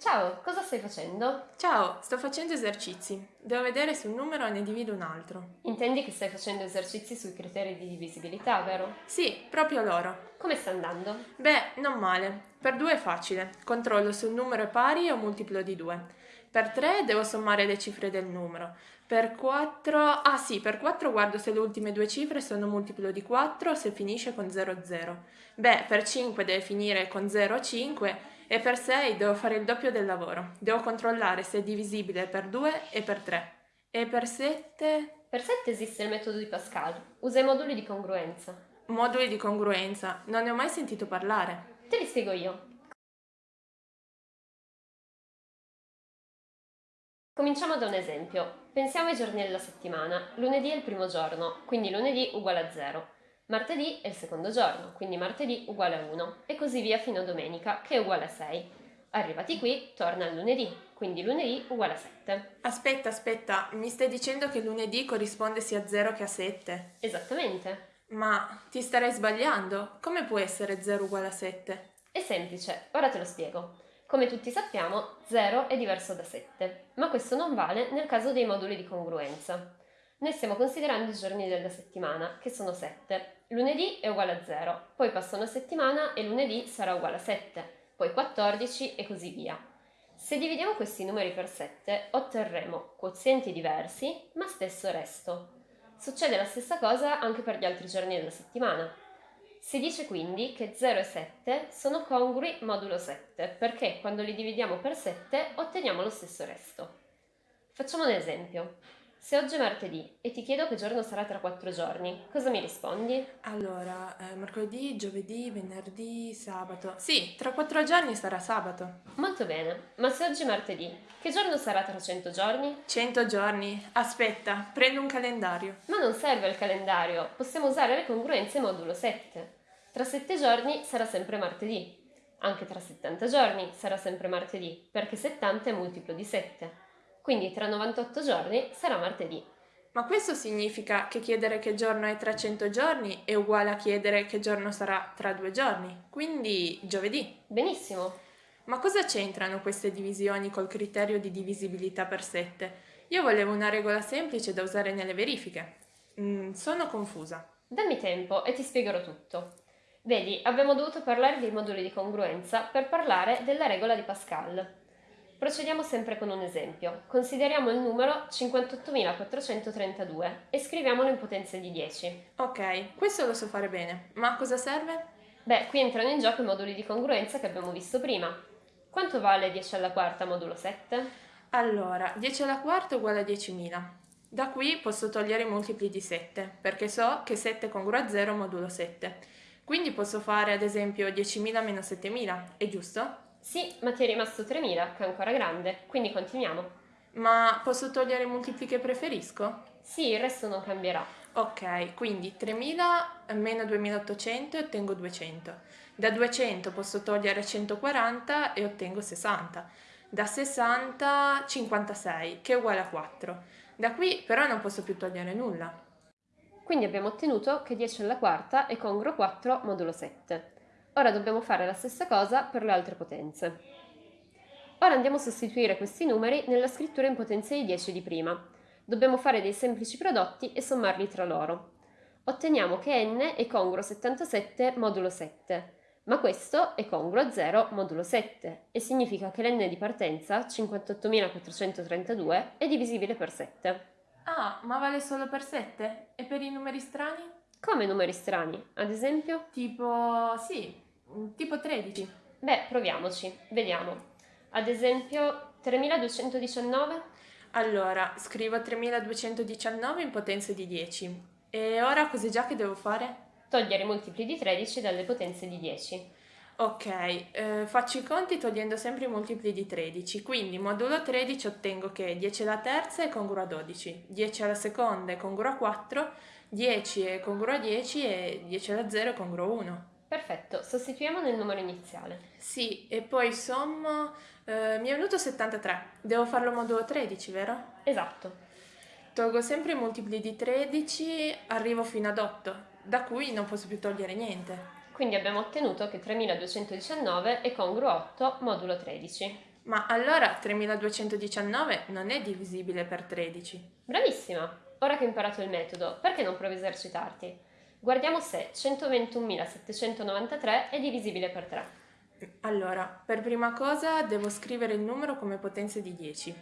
Ciao, cosa stai facendo? Ciao, sto facendo esercizi. Devo vedere se un numero ne divido un altro. Intendi che stai facendo esercizi sui criteri di divisibilità, vero? Sì, proprio loro. Come sta andando? Beh, non male. Per 2 è facile. Controllo se un numero è pari o multiplo di 2. Per 3 devo sommare le cifre del numero. Per 4... Ah sì, per 4 guardo se le ultime due cifre sono multiplo di 4 o se finisce con 0, 0. Beh, per 5 deve finire con 0, 5 e per 6 devo fare il doppio del lavoro. Devo controllare se è divisibile per 2 e per 3. E per 7... Per 7 esiste il metodo di Pascal. Usa i moduli di congruenza. Moduli di congruenza. Non ne ho mai sentito parlare. Te li spiego io. Cominciamo da un esempio. Pensiamo ai giorni della settimana. Lunedì è il primo giorno, quindi lunedì uguale a 0. Martedì è il secondo giorno, quindi martedì uguale a 1 e così via fino a domenica che è uguale a 6. Arrivati qui, torna al lunedì, quindi lunedì uguale a 7. Aspetta, aspetta, mi stai dicendo che lunedì corrisponde sia a 0 che a 7? Esattamente. Ma ti starei sbagliando. Come può essere 0 uguale a 7? È semplice, ora te lo spiego. Come tutti sappiamo, 0 è diverso da 7, ma questo non vale nel caso dei moduli di congruenza. Noi stiamo considerando i giorni della settimana, che sono 7. Lunedì è uguale a 0, poi passa una settimana e lunedì sarà uguale a 7, poi 14 e così via. Se dividiamo questi numeri per 7 otterremo quozienti diversi ma stesso resto. Succede la stessa cosa anche per gli altri giorni della settimana. Si dice quindi che 0 e 7 sono congrui modulo 7 perché quando li dividiamo per 7 otteniamo lo stesso resto. Facciamo un esempio. Se oggi è martedì e ti chiedo che giorno sarà tra quattro giorni, cosa mi rispondi? Allora, eh, mercoledì, giovedì, venerdì, sabato. Sì, tra quattro giorni sarà sabato. Molto bene, ma se oggi è martedì, che giorno sarà tra cento giorni? Cento giorni. Aspetta, prendo un calendario. Ma non serve il calendario, possiamo usare le congruenze modulo 7. Tra sette giorni sarà sempre martedì. Anche tra 70 giorni sarà sempre martedì, perché 70 è multiplo di 7 quindi tra 98 giorni sarà martedì. Ma questo significa che chiedere che giorno è tra 100 giorni è uguale a chiedere che giorno sarà tra due giorni, quindi giovedì. Benissimo. Ma cosa c'entrano queste divisioni col criterio di divisibilità per 7? Io volevo una regola semplice da usare nelle verifiche. Mm, sono confusa. Dammi tempo e ti spiegherò tutto. Vedi, abbiamo dovuto parlare dei moduli di congruenza per parlare della regola di Pascal. Procediamo sempre con un esempio. Consideriamo il numero 58.432 e scriviamolo in potenze di 10. Ok, questo lo so fare bene, ma a cosa serve? Beh, qui entrano in gioco i moduli di congruenza che abbiamo visto prima. Quanto vale 10 alla quarta modulo 7? Allora, 10 alla quarta uguale a 10.000. Da qui posso togliere i multipli di 7, perché so che 7 è congruo a 0 modulo 7. Quindi posso fare ad esempio 10.000 meno 7.000, è giusto? Sì, ma ti è rimasto 3000, che è ancora grande, quindi continuiamo. Ma posso togliere i multipli che preferisco? Sì, il resto non cambierà. Ok, quindi 3000 meno 2800 e ottengo 200. Da 200 posso togliere 140 e ottengo 60. Da 60 56, che è uguale a 4. Da qui però non posso più togliere nulla. Quindi abbiamo ottenuto che 10 alla quarta è congruo 4 modulo 7. Ora dobbiamo fare la stessa cosa per le altre potenze. Ora andiamo a sostituire questi numeri nella scrittura in potenza di 10 di prima. Dobbiamo fare dei semplici prodotti e sommarli tra loro. Otteniamo che n è congruo 77 modulo 7, ma questo è congruo a 0 modulo 7 e significa che l'n di partenza, 58.432, è divisibile per 7. Ah, ma vale solo per 7? E per i numeri strani? Come numeri strani? Ad esempio? Tipo, sì, tipo 13. Beh, proviamoci, vediamo. Ad esempio, 3219? Allora, scrivo 3219 in potenza di 10. E ora cos'è già che devo fare? Togliere i multipli di 13 dalle potenze di 10. Ok, eh, faccio i conti togliendo sempre i multipli di 13, quindi modulo 13 ottengo che 10 alla terza è congruo a 12, 10 alla seconda è congruo a 4, 10 è congruo a 10 e 10 alla 0 è congruo a 1. Perfetto, sostituiamo nel numero iniziale. Sì, e poi sommo, eh, mi è venuto 73, devo farlo modulo 13, vero? Esatto. Tolgo sempre i multipli di 13, arrivo fino ad 8, da cui non posso più togliere niente. Quindi abbiamo ottenuto che 3219 è congruo a 8 modulo 13. Ma allora 3219 non è divisibile per 13. Bravissima! Ora che hai imparato il metodo, perché non provi a esercitarti? Guardiamo se 121.793 è divisibile per 3. Allora, per prima cosa devo scrivere il numero come potenza di 10.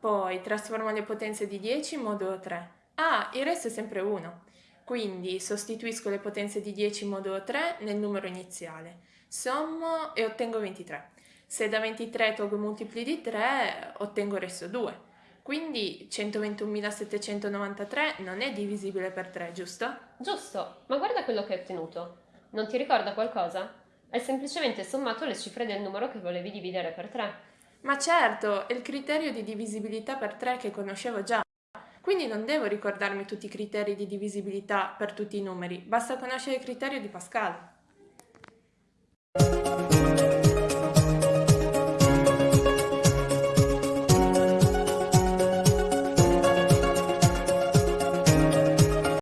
Poi trasformo le potenze di 10 in modulo 3. Ah, il resto è sempre 1. Quindi sostituisco le potenze di 10 in modulo 3 nel numero iniziale. Sommo e ottengo 23. Se da 23 tolgo i multipli di 3, ottengo il resto 2. Quindi 121.793 non è divisibile per 3, giusto? Giusto, ma guarda quello che hai ottenuto. Non ti ricorda qualcosa? Hai semplicemente sommato le cifre del numero che volevi dividere per 3. Ma certo, è il criterio di divisibilità per 3 che conoscevo già. Quindi non devo ricordarmi tutti i criteri di divisibilità per tutti i numeri, basta conoscere il criterio di Pascal.